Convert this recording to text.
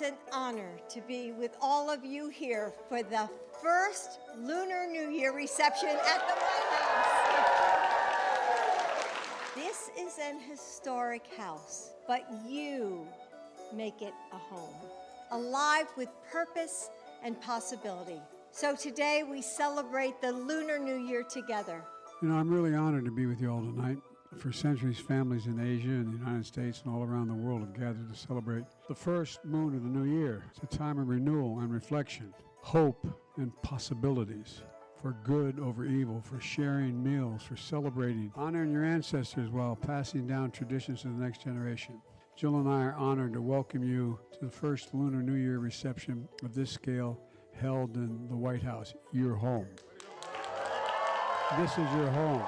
It's an honor to be with all of you here for the first Lunar New Year reception at the White House. This is an historic house, but you make it a home, alive with purpose and possibility. So today we celebrate the Lunar New Year together. You know, I'm really honored to be with you all tonight. For centuries, families in Asia and the United States and all around the world have gathered to celebrate the first moon of the new year. It's a time of renewal and reflection, hope and possibilities, for good over evil, for sharing meals, for celebrating, honoring your ancestors while passing down traditions to the next generation. Jill and I are honored to welcome you to the first Lunar New Year reception of this scale held in the White House, your home. This is your home.